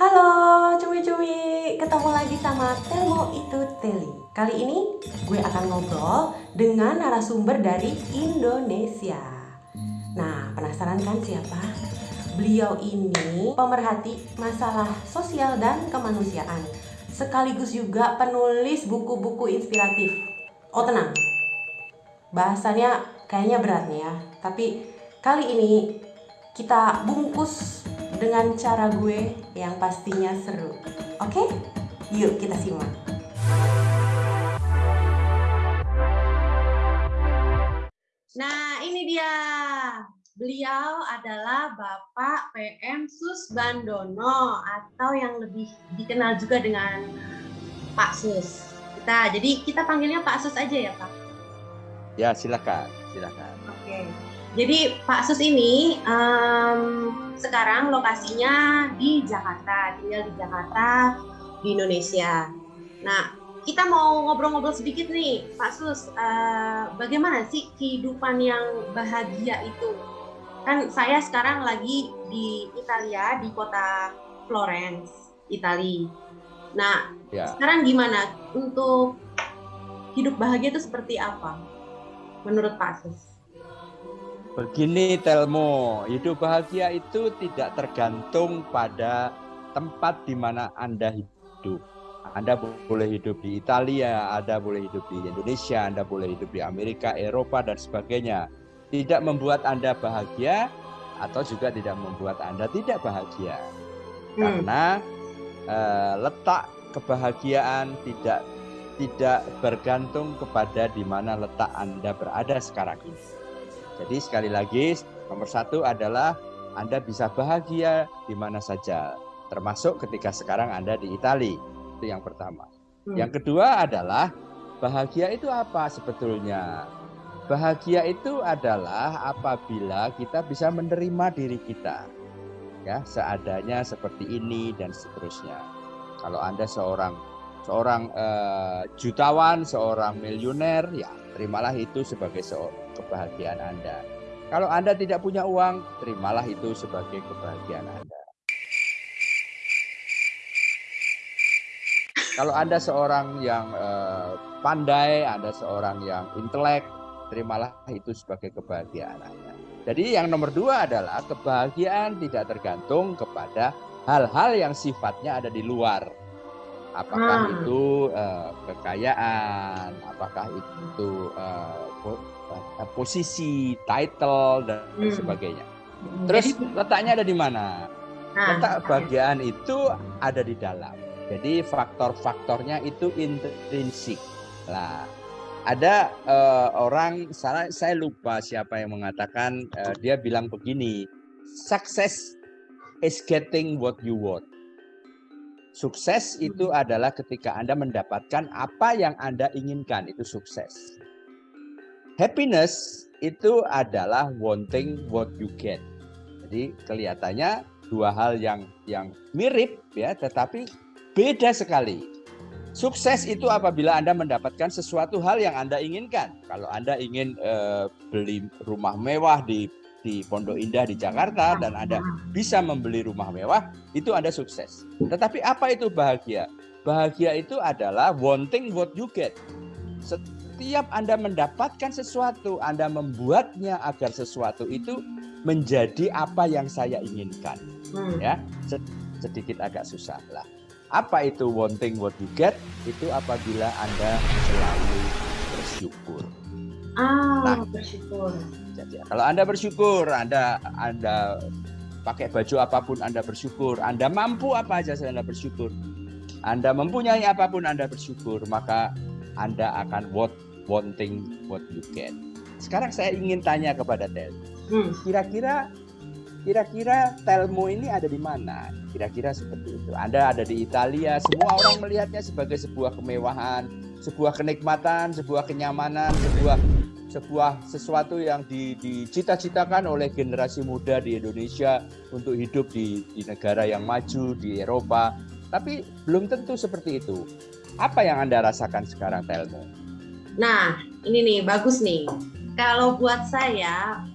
Halo cuy-cuy, ketemu lagi sama Telmo itu Teli. Kali ini gue akan ngobrol dengan narasumber dari Indonesia. Nah, penasaran kan siapa? Beliau ini pemerhati masalah sosial dan kemanusiaan, sekaligus juga penulis buku-buku inspiratif. Oh tenang, bahasannya kayaknya berat nih ya, tapi kali ini kita bungkus dengan cara gue yang pastinya seru. Oke? Yuk kita simak. Nah, ini dia. Beliau adalah Bapak PM Sus Bandono atau yang lebih dikenal juga dengan Pak Sus. Kita jadi kita panggilnya Pak Sus aja ya, Pak. Ya, silakan, silakan. Oke. Jadi Pak Sus ini um, sekarang lokasinya di Jakarta, tinggal di Jakarta di Indonesia. Nah, kita mau ngobrol-ngobrol sedikit nih, Pak Sus. Uh, bagaimana sih kehidupan yang bahagia itu? Kan saya sekarang lagi di Italia, di kota Florence, Italia. Nah, ya. sekarang gimana untuk hidup bahagia itu seperti apa? Menurut Pak Sus? Begini Telmo, hidup bahagia itu tidak tergantung pada tempat di mana Anda hidup. Anda boleh hidup di Italia, Anda boleh hidup di Indonesia, Anda boleh hidup di Amerika, Eropa, dan sebagainya. Tidak membuat Anda bahagia atau juga tidak membuat Anda tidak bahagia. Hmm. Karena eh, letak kebahagiaan tidak tidak bergantung kepada di mana letak Anda berada sekarang ini. Jadi sekali lagi nomor satu adalah Anda bisa bahagia di mana saja, termasuk ketika sekarang Anda di Italia. Itu yang pertama. Hmm. Yang kedua adalah bahagia itu apa sebetulnya? Bahagia itu adalah apabila kita bisa menerima diri kita. Ya, seadanya seperti ini dan seterusnya. Kalau Anda seorang seorang uh, jutawan, seorang miliuner, ya terimalah itu sebagai kebahagiaan Anda. Kalau Anda tidak punya uang, terimalah itu sebagai kebahagiaan Anda. Kalau Anda seorang yang uh, pandai, Anda seorang yang intelek, terimalah itu sebagai kebahagiaan Anda. Jadi yang nomor dua adalah kebahagiaan tidak tergantung kepada hal-hal yang sifatnya ada di luar apakah hmm. itu uh, kekayaan, apakah itu uh, posisi, title dan hmm. sebagainya. Hmm. Terus Jadi, letaknya ada di mana? Nah, Letak kebahagiaan itu ada di dalam. Jadi faktor-faktornya itu intrinsik. Lah, ada uh, orang saya saya lupa siapa yang mengatakan uh, dia bilang begini, success is getting what you want. Sukses itu hmm. adalah ketika Anda mendapatkan apa yang Anda inginkan, itu sukses. Happiness itu adalah wanting what you get. Jadi kelihatannya dua hal yang yang mirip ya, tetapi beda sekali. Sukses itu apabila Anda mendapatkan sesuatu hal yang Anda inginkan. Kalau Anda ingin uh, beli rumah mewah di di Pondok Indah di Jakarta dan Anda bisa membeli rumah mewah, itu Anda sukses. Tetapi apa itu bahagia? Bahagia itu adalah wanting what you get. Setiap Anda mendapatkan sesuatu, Anda membuatnya agar sesuatu itu menjadi apa yang saya inginkan. Hmm. Ya, sedikit agak susah lah. Apa itu wanting what you get? Itu apabila Anda selalu bersyukur. Ah, nah, bersyukur saja. Kalau Anda bersyukur, Anda Anda pakai baju apa pun Anda bersyukur, Anda mampu apa aja Anda bersyukur. Anda mempunyai apa pun Anda bersyukur, maka Anda akan what wanting what you get. Sekarang saya ingin tanya kepada Tel. Hmm. Kira-kira kira-kira Telmo ini ada di mana? Kira-kira seperti itu. Anda ada di Italia, semua orang melihatnya sebagai sebuah kemewahan, sebuah kenikmatan, sebuah kenyamanan, sebuah sebuah sesuatu yang dicita-citakan oleh generasi muda di Indonesia untuk hidup di, di negara yang maju di Eropa. Tapi belum tentu seperti itu. Apa yang Anda rasakan sekarang, Telmo? Nah, ini nih bagus nih. Kalau buat saya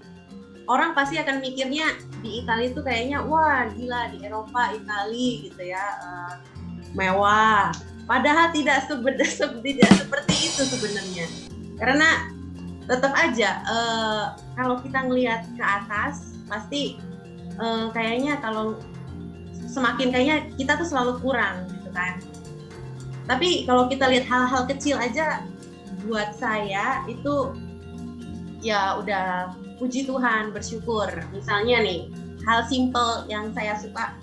orang pasti akan mikirnya di Italia itu kayaknya wah gila di Eropa Italia gitu ya uh, mewah padahal tidak tidak seperti itu sebenarnya karena tetap aja uh, kalau kita ngelihat ke atas pasti uh, kayaknya kalau semakin kayaknya kita tuh selalu kurang gitu kan. Tapi kalau kita lihat hal-hal kecil aja buat saya itu ya udah puji Tuhan bersyukur. Misalnya nih hal simple yang saya suka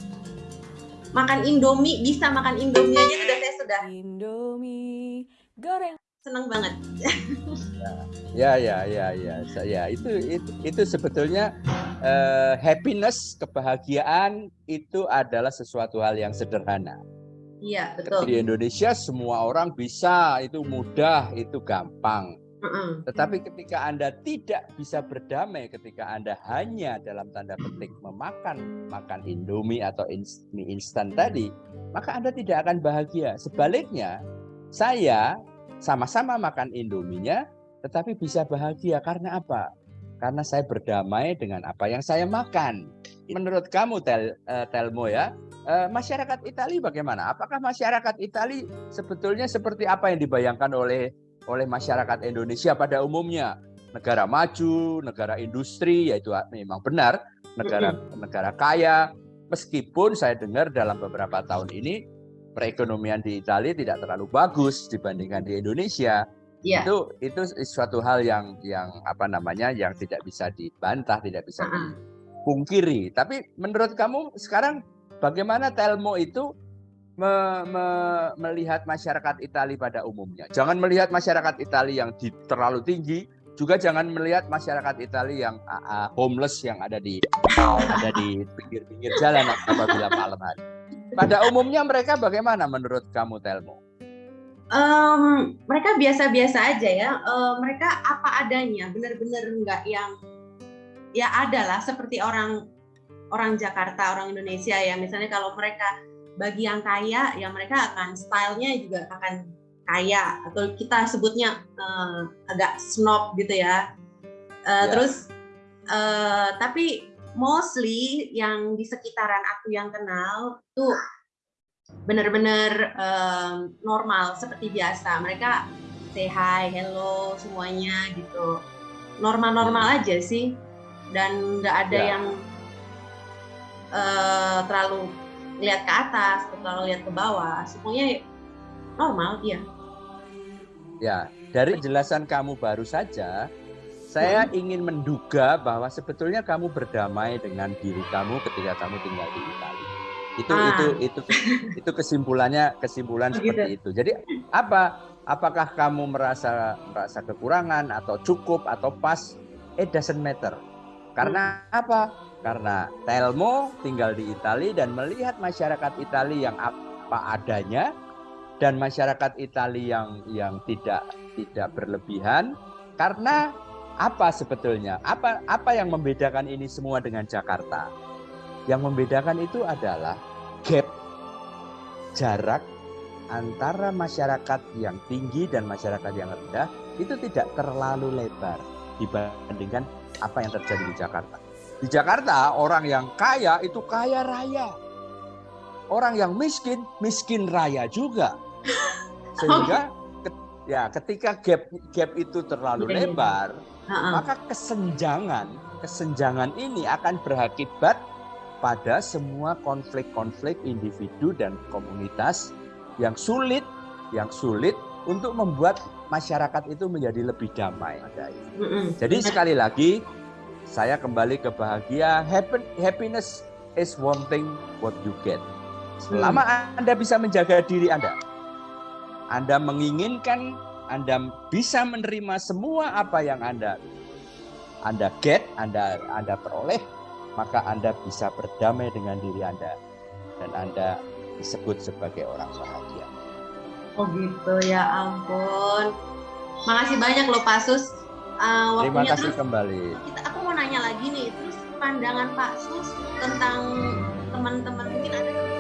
makan Indomie bisa makan Indomie aja sudah saya sudah. Indomie goreng senang banget ya ya ya ya saya itu itu, itu sebetulnya uh, happiness kebahagiaan itu adalah sesuatu hal yang sederhana Iya, betul. Di Indonesia semua orang bisa, itu mudah, itu gampang. Tetapi ketika Anda tidak bisa berdamai, ketika Anda hanya dalam tanda petik memakan makan Indomie atau mie instan tadi, maka Anda tidak akan bahagia. Sebaliknya, saya sama-sama makan Indominya, tetapi bisa bahagia karena apa? Karena saya berdamai dengan apa yang saya makan. Menurut kamu, Tel, uh, Telmo ya, uh, masyarakat Italia bagaimana? Apakah masyarakat Italia sebetulnya seperti apa yang dibayangkan oleh oleh masyarakat Indonesia pada umumnya? Negara maju, negara industri, yaitu memang benar negara negara kaya. Meskipun saya dengar dalam beberapa tahun ini perekonomian di Italia tidak terlalu bagus dibandingkan di Indonesia yeah. itu itu suatu hal yang yang apa namanya yang tidak bisa dibantah tidak bisa uh -uh. dipungkiri tapi menurut kamu sekarang bagaimana Telmo itu me, me, melihat masyarakat Italia pada umumnya jangan melihat masyarakat Italia yang di, terlalu tinggi juga jangan melihat masyarakat Italia yang uh, homeless yang ada di ada di pinggir-pinggir jalan apabila malam hari pada umumnya mereka bagaimana menurut kamu Telmo? um, mereka biasa-biasa aja ya. Uh, mereka apa adanya, benar-benar nggak yang ya ada lah seperti orang orang Jakarta, orang Indonesia ya. Misalnya kalau mereka bagi yang kaya, ya mereka akan stylenya juga akan kaya atau kita sebutnya uh, agak snob gitu ya. Uh, ya. Terus uh, tapi mostly yang di sekitaran aku yang kenal tuh benar-benar um, normal seperti biasa. Mereka say hi, hello semuanya gitu. Normal-normal hmm. aja sih dan nggak ada ya. yang uh, terlalu lihat ke atas terlalu lihat ke bawah. Semuanya normal, iya. Ya, dari penjelasan kamu baru saja, saya ingin menduga bahwa sebetulnya kamu berdamai dengan diri kamu ketika kamu tinggal di Italia. Itu ah. itu itu itu kesimpulannya kesimpulan oh, seperti itu. Jadi apa? Apakah kamu merasa merasa kekurangan atau cukup atau pas? It doesn't matter. Karena hmm. apa? Karena Telmo tinggal di Italia dan melihat masyarakat Italia yang apa adanya dan masyarakat Italia yang yang tidak tidak berlebihan karena apa sebetulnya? Apa apa yang membedakan ini semua dengan Jakarta? Yang membedakan itu adalah gap jarak antara masyarakat yang tinggi dan masyarakat yang rendah itu tidak terlalu lebar dibandingkan apa yang terjadi di Jakarta. Di Jakarta orang yang kaya itu kaya raya. Orang yang miskin miskin raya juga. Sehingga ya ketika gap gap itu terlalu iya. lebar, maka kesenjangan kesenjangan ini akan berakibat pada semua konflik-konflik individu dan komunitas yang sulit yang sulit untuk membuat masyarakat itu menjadi lebih damai. Jadi sekali lagi saya kembali ke bahagia. Happiness is wanting what you get. Selama mm. Anda bisa menjaga diri Anda, Anda menginginkan, Anda bisa menerima semua apa yang Anda Anda get, Anda Anda peroleh, maka Anda bisa berdamai dengan diri Anda dan Anda disebut sebagai orang bahagia. Oh gitu ya ampun. Makasih banyak loh Pak Sus. Uh, Terima kasih terus, kembali. Kita, aku mau nanya lagi nih, terus pandangan Pak Sus tentang teman-teman mungkin ada